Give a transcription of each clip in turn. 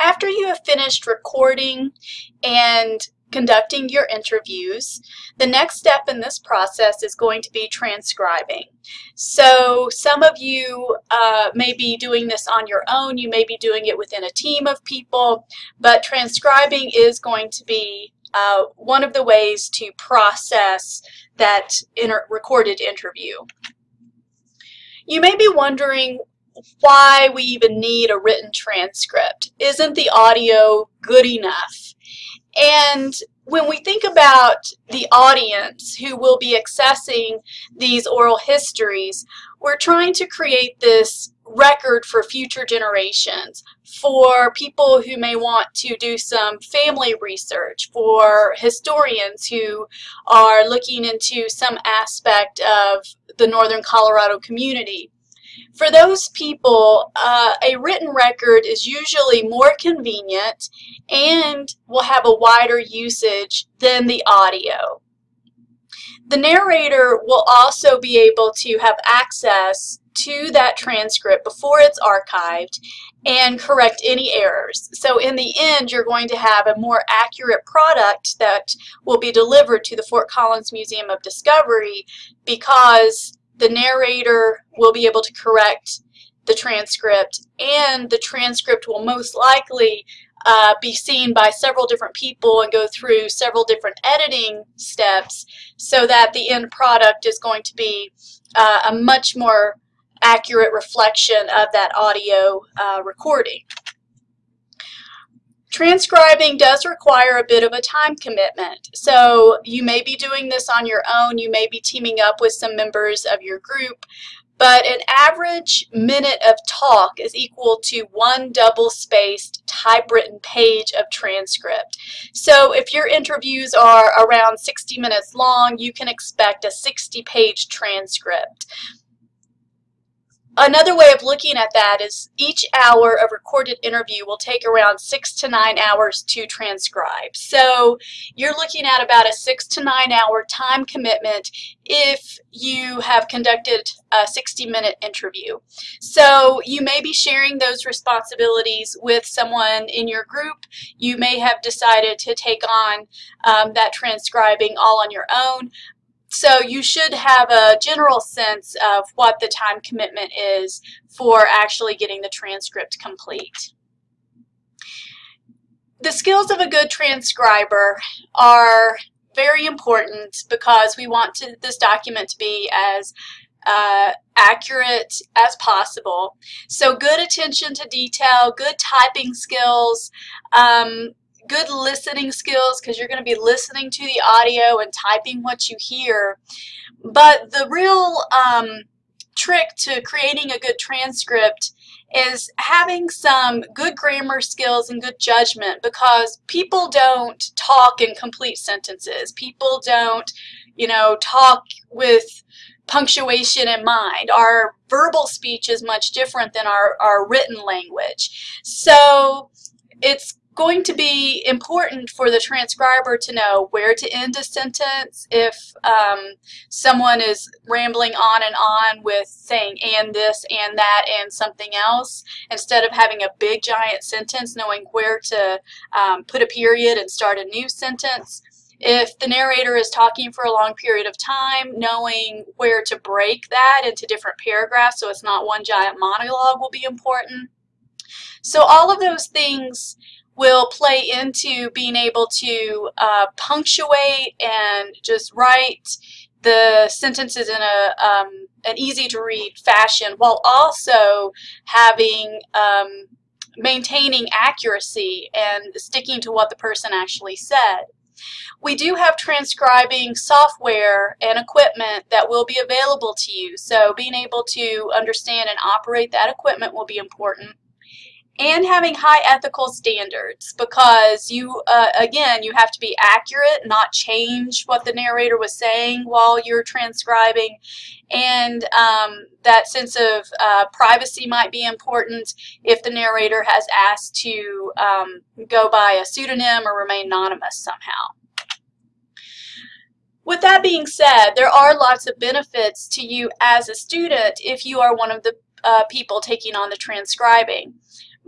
After you have finished recording and conducting your interviews, the next step in this process is going to be transcribing. So some of you uh, may be doing this on your own, you may be doing it within a team of people, but transcribing is going to be uh, one of the ways to process that inter recorded interview. You may be wondering why we even need a written transcript. Isn't the audio good enough? And when we think about the audience who will be accessing these oral histories, we're trying to create this record for future generations, for people who may want to do some family research, for historians who are looking into some aspect of the Northern Colorado community. For those people, uh, a written record is usually more convenient and will have a wider usage than the audio. The narrator will also be able to have access to that transcript before it's archived and correct any errors. So in the end, you're going to have a more accurate product that will be delivered to the Fort Collins Museum of Discovery because the narrator will be able to correct the transcript and the transcript will most likely uh, be seen by several different people and go through several different editing steps so that the end product is going to be uh, a much more accurate reflection of that audio uh, recording. Transcribing does require a bit of a time commitment. So you may be doing this on your own. You may be teaming up with some members of your group. But an average minute of talk is equal to one double-spaced typewritten page of transcript. So if your interviews are around 60 minutes long, you can expect a 60-page transcript. Another way of looking at that is each hour of recorded interview will take around six to nine hours to transcribe. So you're looking at about a six to nine hour time commitment if you have conducted a 60 minute interview. So you may be sharing those responsibilities with someone in your group. You may have decided to take on um, that transcribing all on your own, so you should have a general sense of what the time commitment is for actually getting the transcript complete. The skills of a good transcriber are very important because we want to, this document to be as uh, accurate as possible. So good attention to detail, good typing skills, um, good listening skills because you're going to be listening to the audio and typing what you hear. But the real um, trick to creating a good transcript is having some good grammar skills and good judgment because people don't talk in complete sentences. People don't, you know, talk with punctuation in mind. Our verbal speech is much different than our, our written language. So it's going to be important for the transcriber to know where to end a sentence if um, someone is rambling on and on with saying and this and that and something else instead of having a big giant sentence knowing where to um, put a period and start a new sentence. If the narrator is talking for a long period of time, knowing where to break that into different paragraphs so it's not one giant monologue will be important. So all of those things will play into being able to uh, punctuate and just write the sentences in a um, an easy to read fashion while also having um, maintaining accuracy and sticking to what the person actually said. We do have transcribing software and equipment that will be available to you, so being able to understand and operate that equipment will be important and having high ethical standards because you uh, again you have to be accurate not change what the narrator was saying while you're transcribing and um, that sense of uh, privacy might be important if the narrator has asked to um, go by a pseudonym or remain anonymous somehow with that being said, there are lots of benefits to you as a student if you are one of the uh, people taking on the transcribing.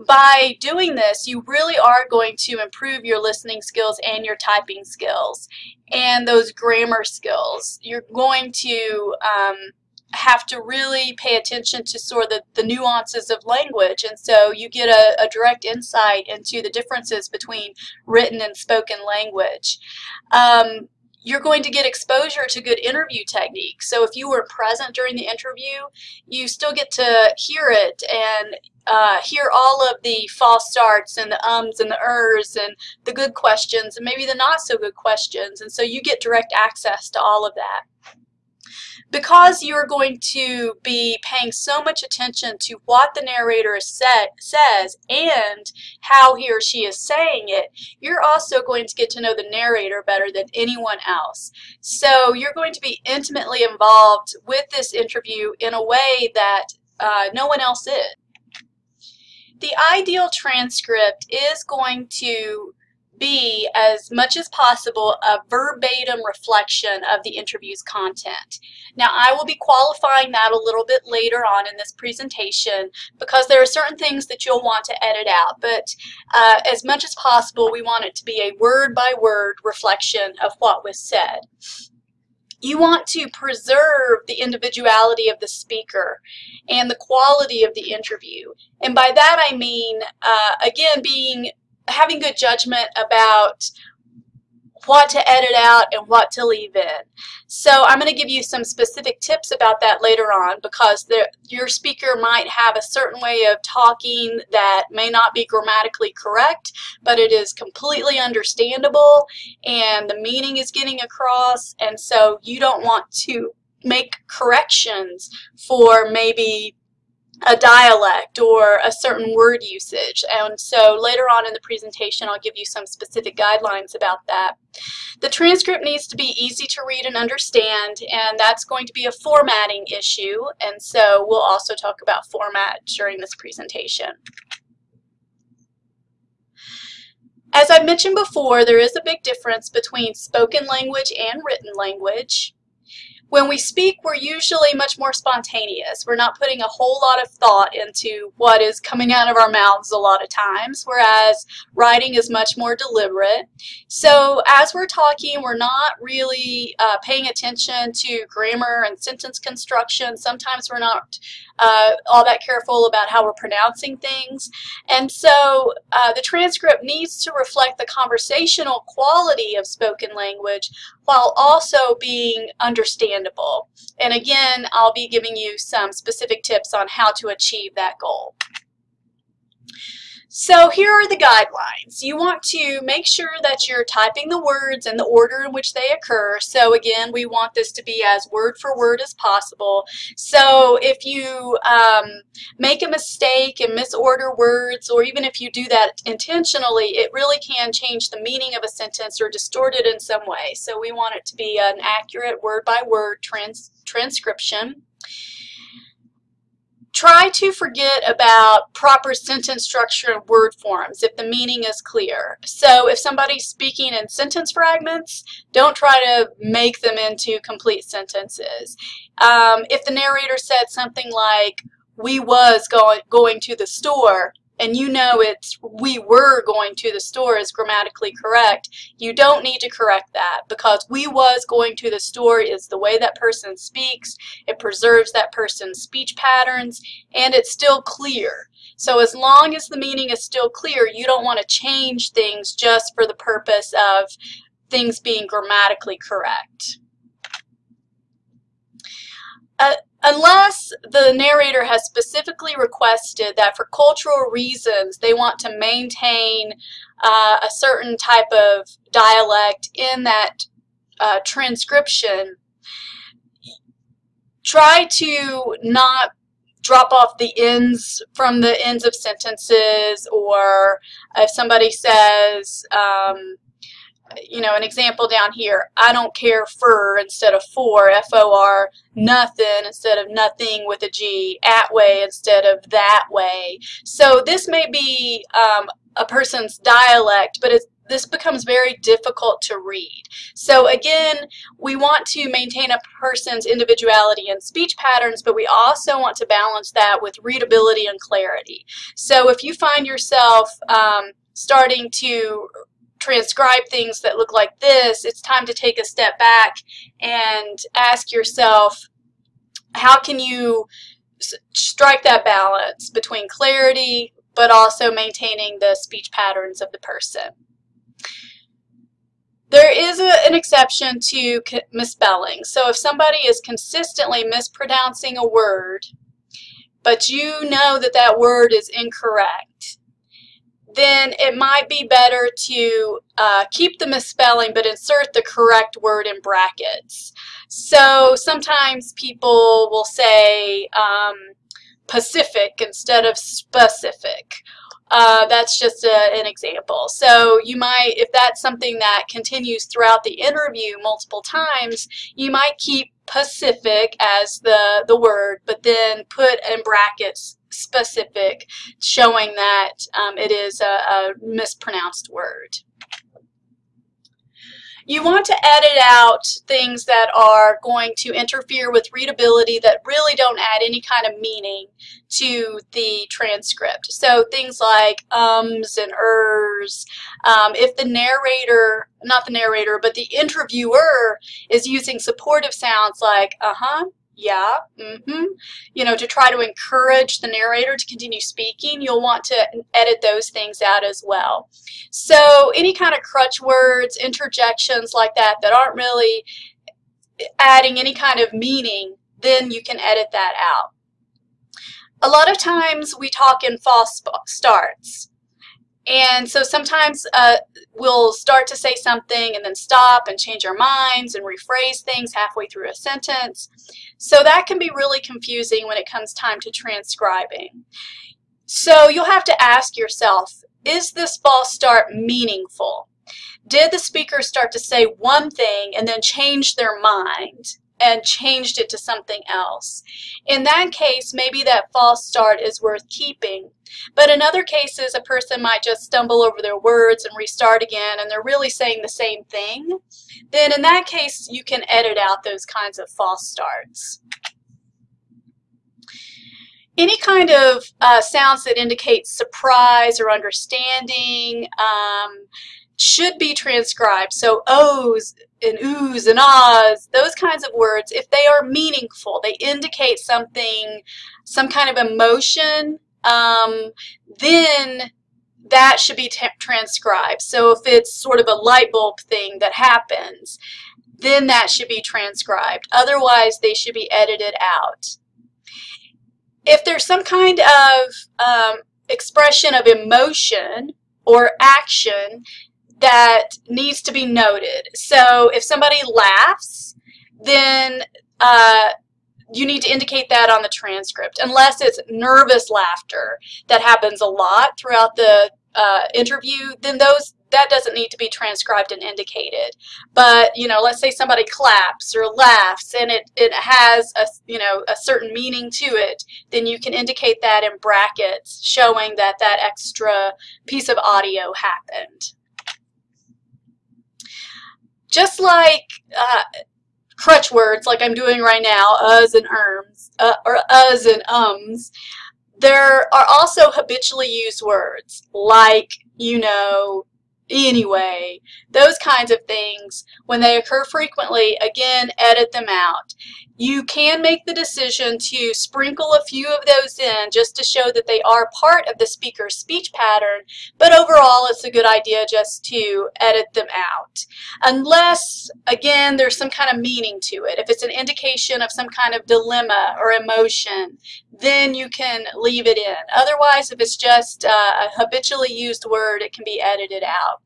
By doing this, you really are going to improve your listening skills and your typing skills and those grammar skills. You're going to um, have to really pay attention to sort of the, the nuances of language and so you get a, a, direct insight into the differences between written and spoken language. Um, you're going to get exposure to good interview techniques. So if you were present during the interview, you still get to hear it and uh, hear all of the false starts and the ums and the ers and the good questions and maybe the not so good questions. And so you get direct access to all of that because you're going to be paying so much attention to what the narrator said, says and how he or she is saying it, you're also going to get to know the narrator better than anyone else. So you're going to be intimately involved with this interview in a way that uh, no one else is. The ideal transcript is going to be, as much as possible, a verbatim reflection of the interview's content. Now, I will be qualifying that a little bit later on in this presentation because there are certain things that you'll want to edit out, but uh, as much as possible, we want it to be a word-by-word -word reflection of what was said. You want to preserve the individuality of the speaker and the quality of the interview. And by that I mean, uh, again, being having good judgment about what to edit out and what to leave in. So I'm going to give you some specific tips about that later on because the, your speaker might have a certain way of talking that may not be grammatically correct, but it is completely understandable and the meaning is getting across and so you don't want to make corrections for maybe a dialect or a certain word usage. And so later on in the presentation, I'll give you some specific guidelines about that. The transcript needs to be easy to read and understand, and that's going to be a formatting issue. And so we'll also talk about format during this presentation. As I mentioned before, there is a big difference between spoken language and written language. When we speak, we're usually much more spontaneous. We're not putting a whole lot of thought into what is coming out of our mouths a lot of times, whereas writing is much more deliberate. So as we're talking, we're not really uh, paying attention to grammar and sentence construction. Sometimes we're not uh, all that careful about how we're pronouncing things. And so uh, the transcript needs to reflect the conversational quality of spoken language while also being understandable. And again, I'll be giving you some specific tips on how to achieve that goal. So here are the guidelines. You want to make sure that you're typing the words and the order in which they occur. So again, we want this to be as word for word as possible. So if you um, make a mistake and misorder words, or even if you do that intentionally, it really can change the meaning of a sentence or distort it in some way. So we want it to be an accurate word by word trans transcription. Try to forget about proper sentence structure and word forms if the meaning is clear. So if somebody's speaking in sentence fragments, don't try to make them into complete sentences. Um, if the narrator said something like, we was going, going to the store, and you know it's we were going to the store is grammatically correct, you don't need to correct that because we was going to the store is the way that person speaks, it preserves that person's speech patterns, and it's still clear. So as long as the meaning is still clear, you don't want to change things just for the purpose of things being grammatically correct. Uh, Unless the narrator has specifically requested that for cultural reasons they want to maintain uh, a certain type of dialect in that uh, transcription, try to not drop off the ends from the ends of sentences or if somebody says um, you know, an example down here, I don't care for instead of for, F-O-R, nothing instead of nothing with a G, at way instead of that way. So this may be um, a person's dialect, but it's this becomes very difficult to read. So again, we want to maintain a person's individuality and speech patterns, but we also want to balance that with readability and clarity. So if you find yourself um, starting to transcribe things that look like this, it's time to take a step back and ask yourself, how can you strike that balance between clarity but also maintaining the speech patterns of the person. There is a, an exception to misspelling. So if somebody is consistently mispronouncing a word, but you know that that word is incorrect, then it might be better to uh, keep the misspelling but insert the correct word in brackets. So sometimes people will say um, Pacific instead of specific. Uh, that's just a, an example. So you might, if that's something that continues throughout the interview multiple times, you might keep Pacific as the, the word, but then put in brackets specific, showing that um, it is a, a mispronounced word. You want to edit out things that are going to interfere with readability that really don't add any kind of meaning to the transcript. So things like ums and ers. Um, if the narrator, not the narrator, but the interviewer is using supportive sounds like uh-huh, yeah, mm-hmm, you know, to try to encourage the narrator to continue speaking, you'll want to edit those things out as well. So any kind of crutch words, interjections like that that aren't really adding any kind of meaning, then you can edit that out. A lot of times we talk in false starts. And so sometimes uh, we'll start to say something and then stop and change our minds and rephrase things halfway through a sentence. So that can be really confusing when it comes time to transcribing. So you'll have to ask yourself, is this false start meaningful? Did the speaker start to say one thing and then change their mind? And changed it to something else. In that case, maybe that false start is worth keeping. But in other cases, a person might just stumble over their words and restart again, and they're really saying the same thing. Then in that case, you can edit out those kinds of false starts. Any kind of uh, sounds that indicate surprise or understanding, um, should be transcribed. So O's and oohs and ahs, those kinds of words, if they are meaningful, they indicate something, some kind of emotion, um, then that should be transcribed. So if it's sort of a light bulb thing that happens, then that should be transcribed. Otherwise, they should be edited out. If there's some kind of um, expression of emotion or action, that needs to be noted. So if somebody laughs, then uh, you need to indicate that on the transcript, unless it's nervous laughter that happens a lot throughout the uh, interview, then those that doesn't need to be transcribed and indicated. But, you know, let's say somebody claps or laughs and it, it has a, you know, a certain meaning to it, then you can indicate that in brackets showing that that extra piece of audio happened just like uh, crutch words, like I'm doing right now, uhs and erms, uh, or uhs and ums, there are also habitually used words like, you know, anyway, those kinds of things, when they occur frequently, again, edit them out. You can make the decision to sprinkle a few of those in just to show that they are part of the speaker's speech pattern, but overall it's a good idea just to edit them out. Unless, again, there's some kind of meaning to it. If it's an indication of some kind of dilemma or emotion, then you can leave it in. Otherwise, if it's just uh, a habitually used word, it can be edited out.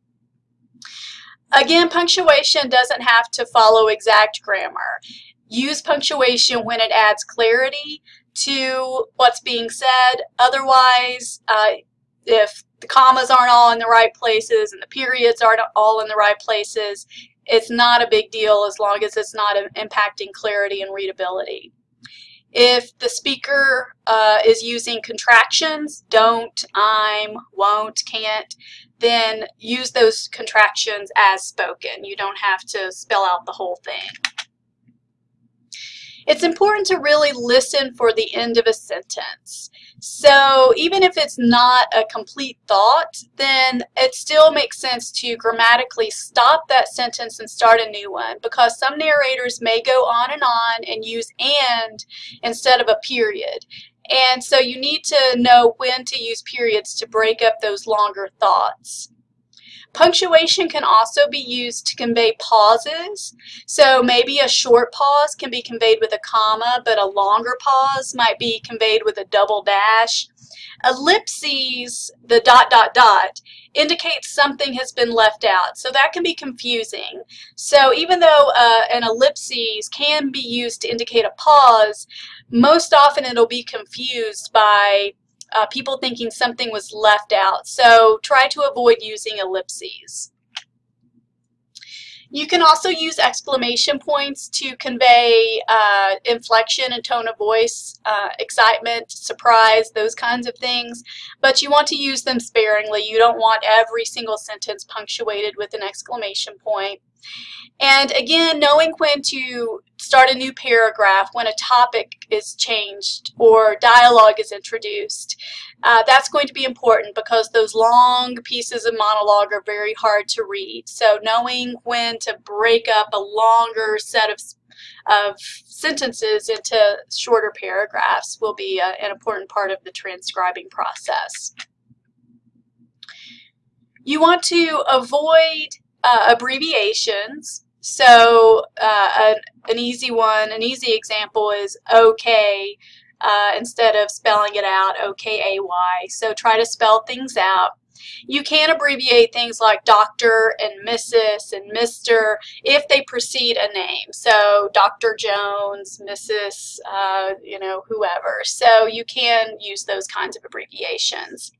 Again, punctuation doesn't have to follow exact grammar. Use punctuation when it adds clarity to what's being said. Otherwise, uh, if the commas aren't all in the right places and the periods aren't all in the right places, it's not a big deal as long as it's not impacting clarity and readability. If the speaker uh, is using contractions, don't, I'm, won't, can't, then use those contractions as spoken. You don't have to spell out the whole thing. It's important to really listen for the end of a sentence. So even if it's not a complete thought, then it still makes sense to grammatically stop that sentence and start a new one because some narrators may go on and on and use and instead of a period. And so you need to know when to use periods to break up those longer thoughts. Punctuation can also be used to convey pauses. So maybe a short pause can be conveyed with a comma, but a longer pause might be conveyed with a double dash. Ellipses, the dot, dot, dot, indicates something has been left out. So that can be confusing. So even though uh, an ellipses can be used to indicate a pause, most often it'll be confused by uh, people thinking something was left out. So try to avoid using ellipses. You can also use exclamation points to convey uh, inflection and tone of voice, uh, excitement, surprise, those kinds of things, but you want to use them sparingly. You don't want every single sentence punctuated with an exclamation point. And again, knowing when to start a new paragraph, when a topic is changed or dialogue is introduced, uh, that's going to be important because those long pieces of monologue are very hard to read. So knowing when to break up a longer set of, of sentences into shorter paragraphs will be a, uh, an important part of the transcribing process. You want to avoid uh, abbreviations so uh, an, an easy one, an easy example is okay uh, instead of spelling it out, O-K-A-Y. So try to spell things out. You can abbreviate things like Dr. and Mrs. and Mr. if they precede a name. So Dr. Jones, Mrs., uh, you know, whoever. So you can use those kinds of abbreviations.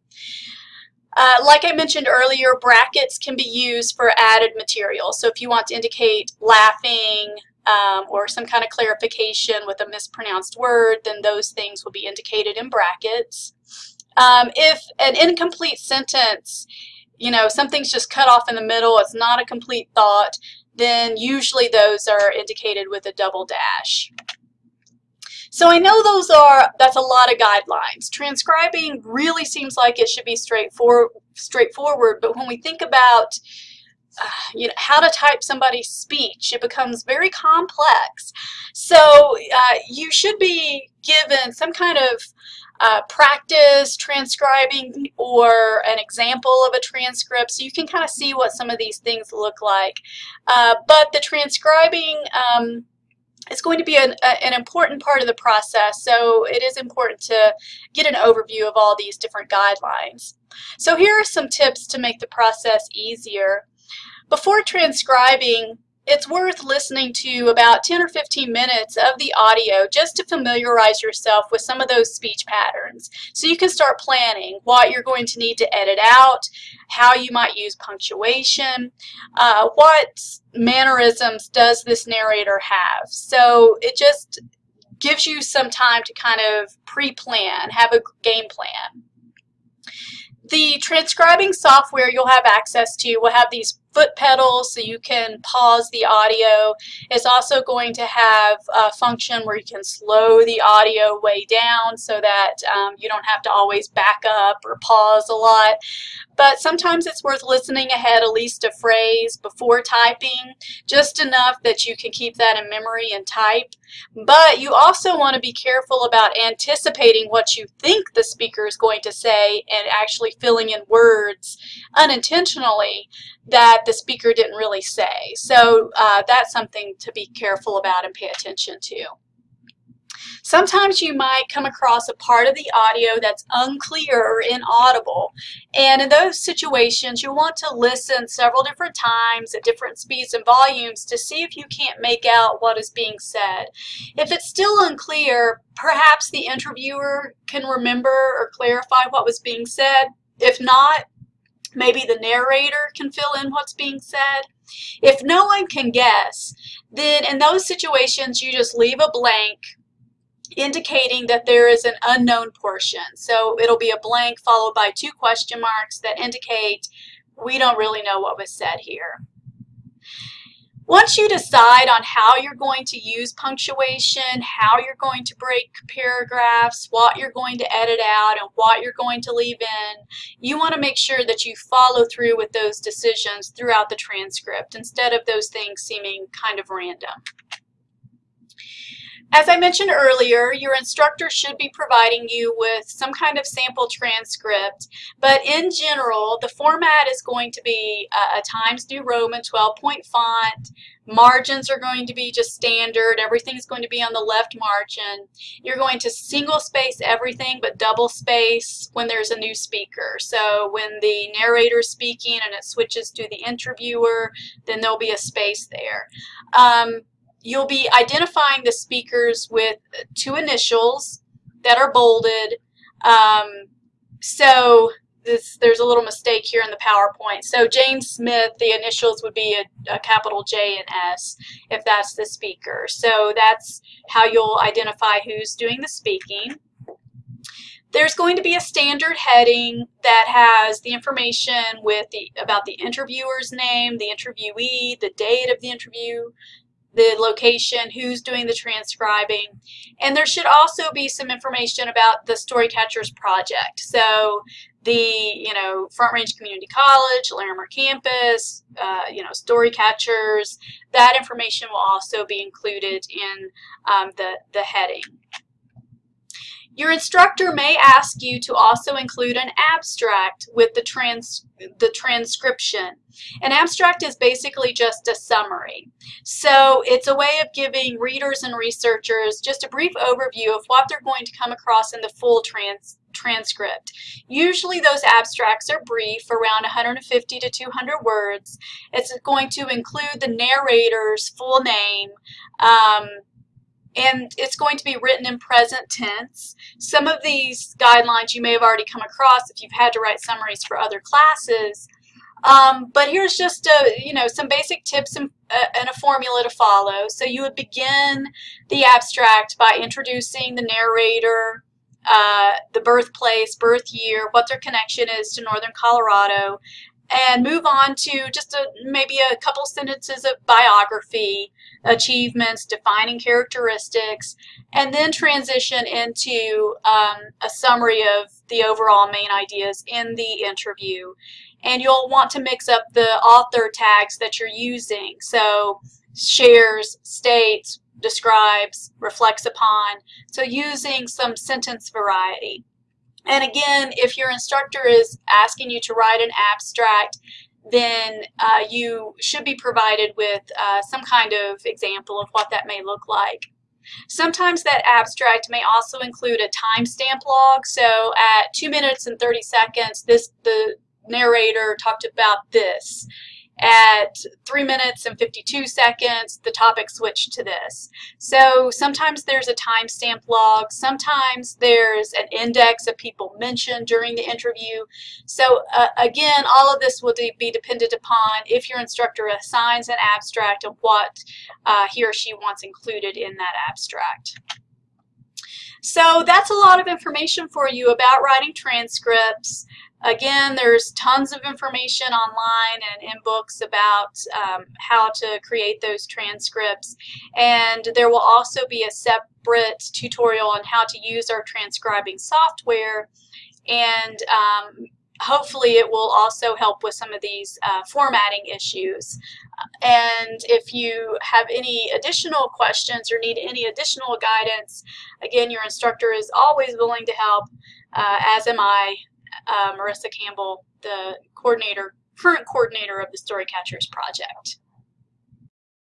Uh, like I mentioned earlier, brackets can be used for added material. So if you want to indicate laughing um, or some kind of clarification with a mispronounced word, then those things will be indicated in brackets. Um, if an incomplete sentence, you know, something's just cut off in the middle, it's not a complete thought, then usually those are indicated with a double dash. So I know those are, that's a lot of guidelines. Transcribing really seems like it should be straightforward, straightforward but when we think about uh, you know, how to type somebody's speech, it becomes very complex. So uh, you should be given some kind of uh, practice transcribing or an example of a transcript so you can kind of see what some of these things look like. Uh, but the transcribing um, it's going to be an, a, an important part of the process, so it is important to get an overview of all these different guidelines. So here are some tips to make the process easier. Before transcribing, it's worth listening to about 10 or 15 minutes of the audio just to familiarize yourself with some of those speech patterns. So you can start planning what you're going to need to edit out, how you might use punctuation, uh, what mannerisms does this narrator have. So it just gives you some time to kind of pre-plan, have a game plan. The transcribing software you'll have access to will have these foot pedals so you can pause the audio. It's also going to have a function where you can slow the audio way down so that um, you don't have to always back up or pause a lot. But sometimes it's worth listening ahead at least a phrase before typing, just enough that you can keep that in memory and type. But you also want to be careful about anticipating what you think the speaker is going to say and actually filling in words unintentionally that the speaker didn't really say. So uh, that's something to be careful about and pay attention to. Sometimes you might come across a part of the audio that's unclear or inaudible. And in those situations, you'll want to listen several different times at different speeds and volumes to see if you can't make out what is being said. If it's still unclear, perhaps the interviewer can remember or clarify what was being said. If not, Maybe the narrator can fill in what's being said. If no one can guess, then in those situations you just leave a blank indicating that there is an unknown portion. So it'll be a blank followed by two question marks that indicate we don't really know what was said here. Once you decide on how you're going to use punctuation, how you're going to break paragraphs, what you're going to edit out, and what you're going to leave in, you want to make sure that you follow through with those decisions throughout the transcript instead of those things seeming kind of random. As I mentioned earlier, your instructor should be providing you with some kind of sample transcript, but in general, the format is going to be a, a Times New Roman 12-point font. Margins are going to be just standard. Everything's going to be on the left margin. You're going to single space everything but double space when there's a new speaker. So when the narrator is speaking and it switches to the interviewer, then there'll be a space there. Um, you'll be identifying the speakers with two initials that are bolded. Um, so this, there's a little mistake here in the PowerPoint. So James Smith, the initials would be a, a, capital J and S if that's the speaker. So that's how you'll identify who's doing the speaking. There's going to be a standard heading that has the information with the about the interviewer's name, the interviewee, the date of the interview, the location, who's doing the transcribing, and there should also be some information about the Storycatchers project. So the, you know, Front Range Community College, Larimer campus, uh, you know, Storycatchers, that information will also be included in um, the, the heading. Your instructor may ask you to also include an abstract with the, trans the transcription. An abstract is basically just a summary. So it's a way of giving readers and researchers just a brief overview of what they're going to come across in the full trans transcript. Usually those abstracts are brief, around 150 to 200 words. It's going to include the narrator's full name, um, and it's going to be written in present tense. Some of these guidelines you may have already come across if you've had to write summaries for other classes. Um, but here's just a, you know some basic tips and, uh, and, a formula to follow. So you would begin the abstract by introducing the narrator, uh, the birthplace, birth year, what their connection is to Northern Colorado, and move on to just a, maybe a couple sentences of biography, achievements, defining characteristics, and then transition into um, a summary of the overall main ideas in the interview. And you'll want to mix up the author tags that you're using. So shares, states, describes, reflects upon. So using some sentence variety. And again, if your instructor is asking you to write an abstract, then uh, you should be provided with uh, some kind of example of what that may look like. Sometimes that abstract may also include a timestamp log. So at 2 minutes and 30 seconds, this the narrator talked about this. At 3 minutes and 52 seconds, the topic switched to this. So sometimes there's a timestamp log, sometimes there's an index of people mentioned during the interview. So uh, again, all of this will be dependent upon if your instructor assigns an abstract of what uh, he or she wants included in that abstract. So that's a lot of information for you about writing transcripts. Again, there's tons of information online and in books about um, how to create those transcripts. And there will also be a separate tutorial on how to use our transcribing software. And um, hopefully it will also help with some of these uh, formatting issues. And if you have any additional questions or need any additional guidance, again, your instructor is always willing to help, uh, as am I uh, Marissa Campbell, the coordinator, current coordinator of the Storycatchers project.